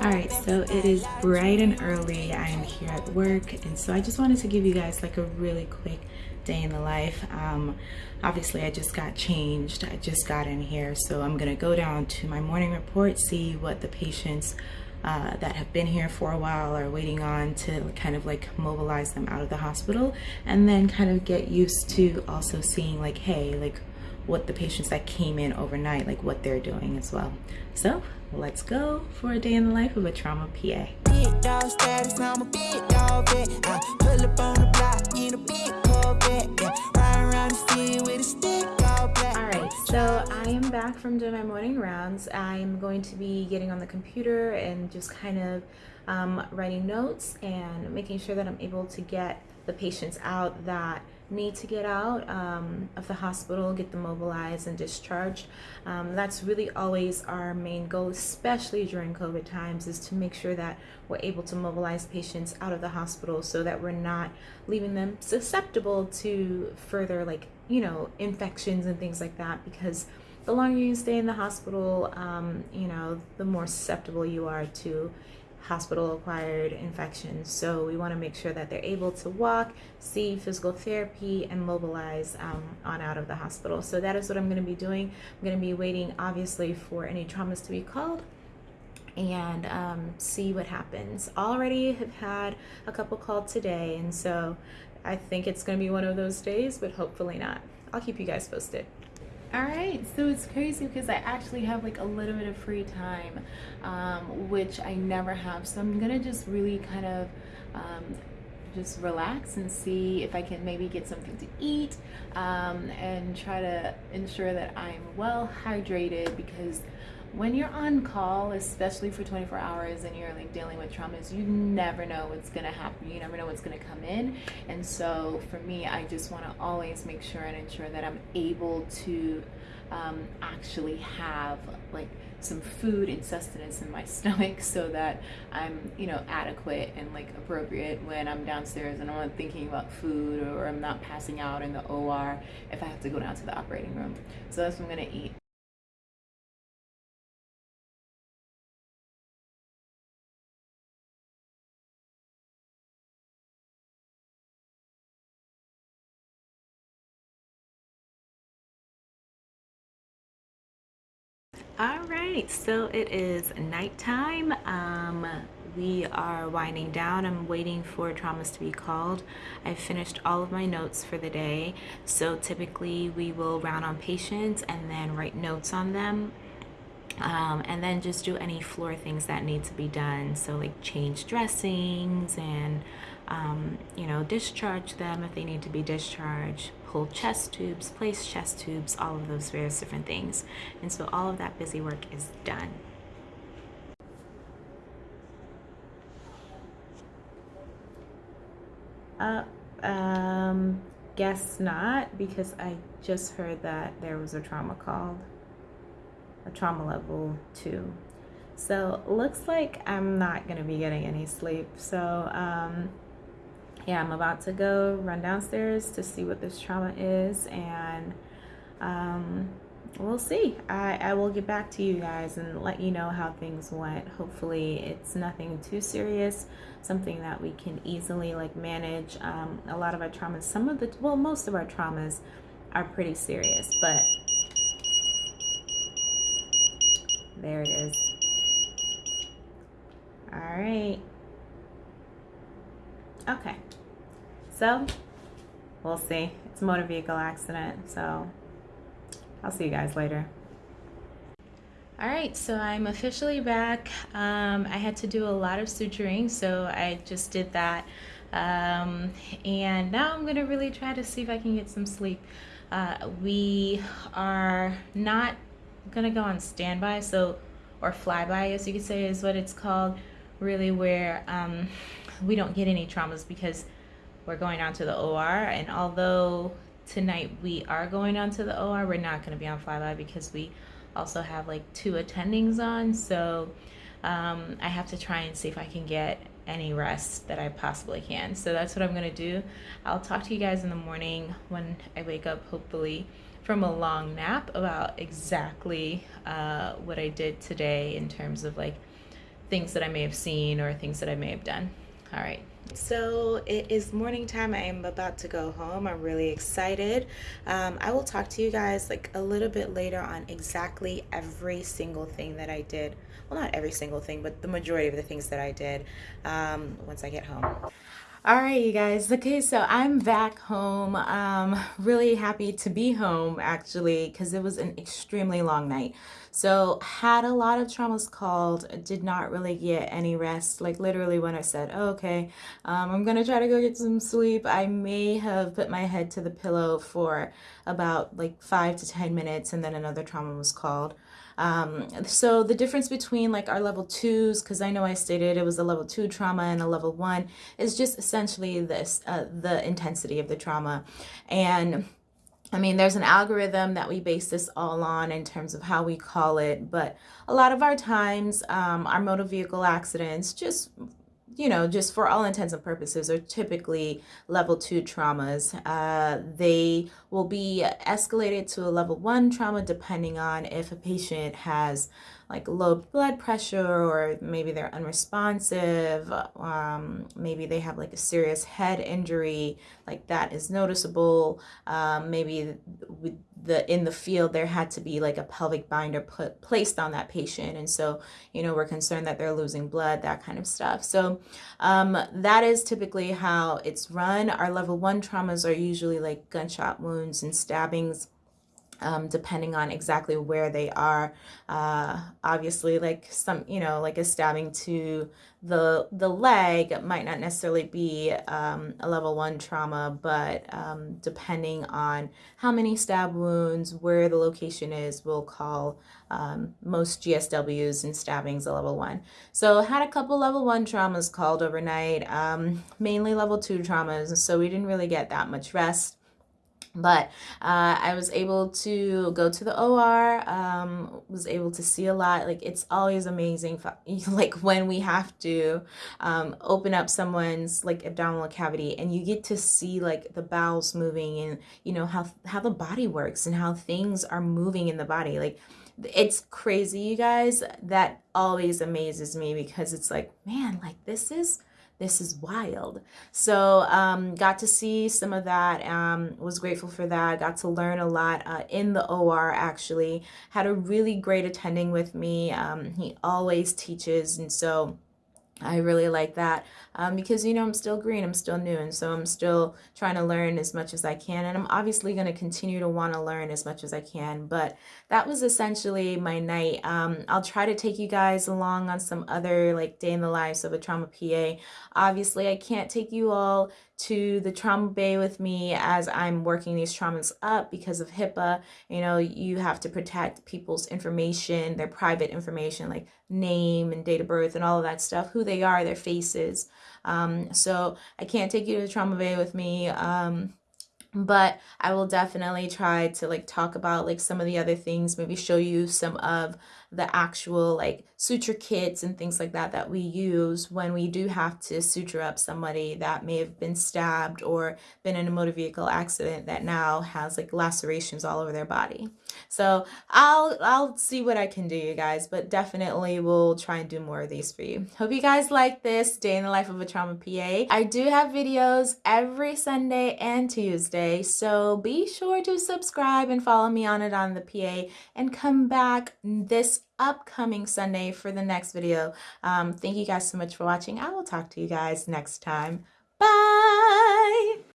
All right, so it is bright and early. I am here at work, and so I just wanted to give you guys like a really quick day in the life. Um, obviously, I just got changed. I just got in here, so I'm gonna go down to my morning report, see what the patients uh, that have been here for a while are waiting on to kind of like mobilize them out of the hospital, and then kind of get used to also seeing like, hey, like what the patients that came in overnight, like what they're doing as well. So let's go for a day in the life of a trauma PA. Big dog status, I'm a big dog vet. I pull up on the block in a big Corvette. Yeah. Ride around the city with a stick all black. Alright, so I am back from doing my morning rounds. I'm going to be getting on the computer and just kind of um, writing notes and making sure that I'm able to get the patients out that need to get out um, of the hospital, get them mobilized and discharged. Um, that's really always our main goal, especially during COVID times, is to make sure that we're able to mobilize patients out of the hospital so that we're not leaving them susceptible to further, like, you know, infections and things like that because the longer you stay in the hospital, um, you know, the more susceptible you are to hospital acquired infections. So we want to make sure that they're able to walk, see physical therapy, and mobilize um, on out of the hospital. So that is what I'm going to be doing. I'm going to be waiting, obviously, for any traumas to be called and um, see what happens. Already have had a couple called today, and so I think it's going to be one of those days, but hopefully not. I'll keep you guys posted all right so it's crazy because i actually have like a little bit of free time um, which i never have. So i'm gonna just really kind of um, just relax and see if i can maybe get something to eat um, and try to ensure that i'm well hydrated because when you're on call, especially for 24 hours and you're like dealing with traumas, you never know what's gonna happen. You never know what's gonna come in. And so for me, I just wanna always make sure and ensure that I'm able to um, actually have like some food and sustenance in my stomach so that I'm, you know, adequate and like appropriate when I'm downstairs and I'm not thinking about food or I'm not passing out in the OR if I have to go down to the operating room. So that's what I'm gonna eat. Right so it is nighttime. Um we are winding down. I'm waiting for traumas to be called. I finished all of my notes for the day. So typically we will round on patients and then write notes on them. Um, and then just do any floor things that need to be done. So like change dressings and um, you know discharge them if they need to be discharged pull chest tubes, place chest tubes, all of those various different things. And so all of that busy work is done. Uh, um, guess not, because I just heard that there was a trauma called, a trauma level two. So looks like I'm not gonna be getting any sleep. So um, yeah, I'm about to go run downstairs to see what this trauma is and um, we'll see. I, I will get back to you guys and let you know how things went. Hopefully it's nothing too serious, something that we can easily like manage. Um, a lot of our traumas, some of the, well, most of our traumas are pretty serious, but there it is. All right. Okay. So we'll see. It's a motor vehicle accident. So I'll see you guys later. All right, so I'm officially back. Um, I had to do a lot of suturing, so I just did that. Um, and now I'm gonna really try to see if I can get some sleep. Uh, we are not gonna go on standby, so, or flyby, as you could say, is what it's called, really where um, we don't get any traumas because we're going on to the OR. And although tonight we are going on to the OR, we're not going to be on flyby because we also have like two attendings on. So um, I have to try and see if I can get any rest that I possibly can. So that's what I'm going to do. I'll talk to you guys in the morning when I wake up, hopefully from a long nap about exactly uh, what I did today in terms of like things that I may have seen or things that I may have done. All right. So it is morning time. I am about to go home. I'm really excited. Um, I will talk to you guys like a little bit later on exactly every single thing that I did. Well, not every single thing, but the majority of the things that I did um, once I get home. All right, you guys. Okay, so I'm back home. Um, really happy to be home actually, because it was an extremely long night. So had a lot of traumas called, did not really get any rest. Like literally when I said, oh, okay, um, I'm gonna try to go get some sleep, I may have put my head to the pillow for about like five to 10 minutes and then another trauma was called. Um, so the difference between like our level twos, because I know I stated it was a level two trauma and a level one, is just essentially this, uh, the intensity of the trauma. And I mean, there's an algorithm that we base this all on in terms of how we call it, but a lot of our times, um, our motor vehicle accidents just you know, just for all intents and purposes, are typically level two traumas. Uh, they will be escalated to a level one trauma depending on if a patient has like low blood pressure or maybe they're unresponsive um, maybe they have like a serious head injury like that is noticeable um, maybe with the in the field there had to be like a pelvic binder put placed on that patient. And so you know we're concerned that they're losing blood that kind of stuff. So um, that is typically how it's run. Our level one traumas are usually like gunshot wounds and stabbings um, depending on exactly where they are. Uh, obviously, like some, you know, like a stabbing to the the leg might not necessarily be um, a level one trauma, but um, depending on how many stab wounds, where the location is, we'll call um, most GSWs and stabbings a level one. So had a couple level one traumas called overnight, um, mainly level two traumas, so we didn't really get that much rest but uh, I was able to go to the OR, um, was able to see a lot. Like it's always amazing, like when we have to um, open up someone's like abdominal cavity and you get to see like the bowels moving and you know how how the body works and how things are moving in the body. Like it's crazy, you guys. That always amazes me because it's like, man, like this is this is wild. So um, got to see some of that, um, was grateful for that, got to learn a lot uh, in the OR actually, had a really great attending with me. Um, he always teaches and so I really like that um, because, you know, I'm still green, I'm still new, and so I'm still trying to learn as much as I can, and I'm obviously going to continue to want to learn as much as I can, but that was essentially my night. Um, I'll try to take you guys along on some other, like, day in the lives of a trauma PA. Obviously, I can't take you all to the trauma bay with me as I'm working these traumas up because of HIPAA. You know, you have to protect people's information, their private information, like name and date of birth and all of that stuff, who they are, their faces. Um, so I can't take you to the trauma bay with me. Um, but I will definitely try to like talk about like some of the other things, maybe show you some of the actual like suture kits and things like that that we use when we do have to suture up somebody that may have been stabbed or been in a motor vehicle accident that now has like lacerations all over their body. So I'll I'll see what I can do you guys but definitely we'll try and do more of these for you. Hope you guys like this day in the life of a trauma PA. I do have videos every Sunday and Tuesday so be sure to subscribe and follow me on it on the PA and come back upcoming Sunday for the next video. Um, thank you guys so much for watching. I will talk to you guys next time. Bye!